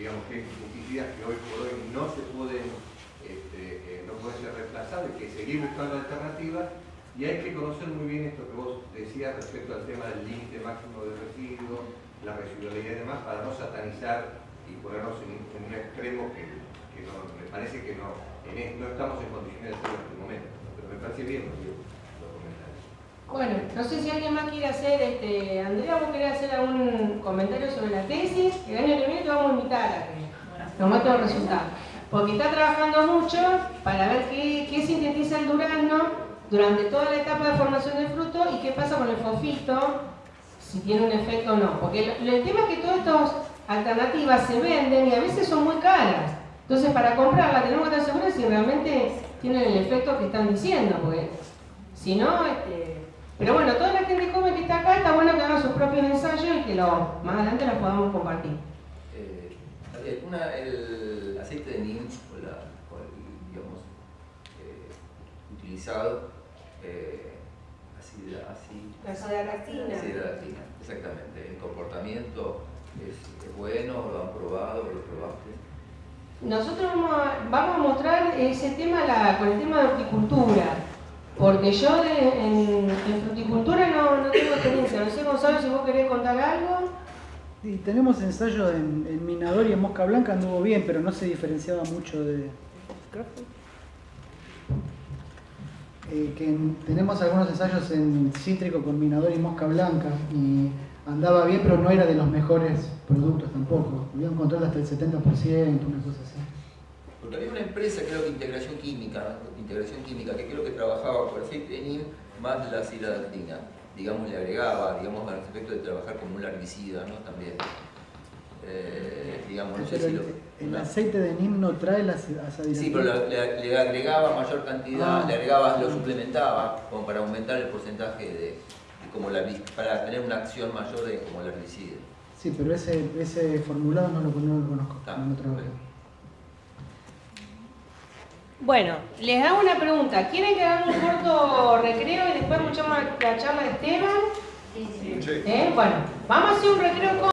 digamos que pesticidas que hoy por hoy no se pueden, este, eh, no pueden ser reemplazados, hay que seguir buscando alternativas y hay que conocer muy bien esto que vos decías respecto al tema del límite máximo de residuos, la residualidad y demás, para no satanizar y ponernos en, un extremo que, no, me parece que no, no estamos en condiciones de hacerlo en este momento, pero me parece bien comentarios. Bueno, no sé si alguien más quiere hacer, este, Andrea, vos querés hacer algún comentario sobre la tesis, el año que viene te vamos a invitar a que nos muestres los resultados. Porque está trabajando mucho para ver qué, qué sintetiza el durazno durante toda la etapa de formación del fruto y qué pasa con el fofito, si tiene un efecto o no. Porque el tema es que todas estas alternativas se venden y a veces son muy caras. Entonces para comprarla tenemos que estar seguros si realmente tienen el efecto que están diciendo, porque si no, este... Pero bueno, toda la gente joven que está acá, está bueno que haga sus propios ensayos y que lo, más adelante los podamos compartir. Eh, una, el aceite de neem, o, la, o el, digamos, eh, utilizado, eh, así, así, La soda Sideratina, exactamente. El comportamiento es, es bueno, lo han probado, lo probaste. Nosotros vamos a, vamos a mostrar ese tema la- con el tema de horticultura, porque yo en, en fruticultura no, no tengo experiencia. No sé, Gonzalo, si vos querés contar algo. Tenemos ensayo en, Minador y en Mosca Blanca anduvo bien, pero no se diferenciaba mucho de... Eh, que en- tenemos algunos ensayos en cítrico con Minador y Mosca Blanca y andaba bien, pero no era de los mejores productos tampoco. Había un control hasta el 70%, una cosa así. Porque había una empresa, creo que Integración Química. Integración Química, que creo que trabajaba con aceite más la sideratina. Digamos, le agregaba, digamos, al efecto de trabajar como un larvicida, ¿no? También. Eh, digamos, no sé si lo... el, aceite de NIM no trae la asadina. Sí, pero le, agregaba mayor cantidad, Ah. le agregaba, lo suplementaba como para aumentar el porcentaje de, de como larvi- para tener una acción mayor de como larvicida. Sí, pero ese, ese formulado no lo, no lo conozco, Ah, no lo trabajé. Bueno. Les hago una pregunta. ¿Quieren que hagamos un corto recreo y después escuchamos la charla de Esteban? Sí. ¿Eh? Bueno, vamos a hacer un recreo con...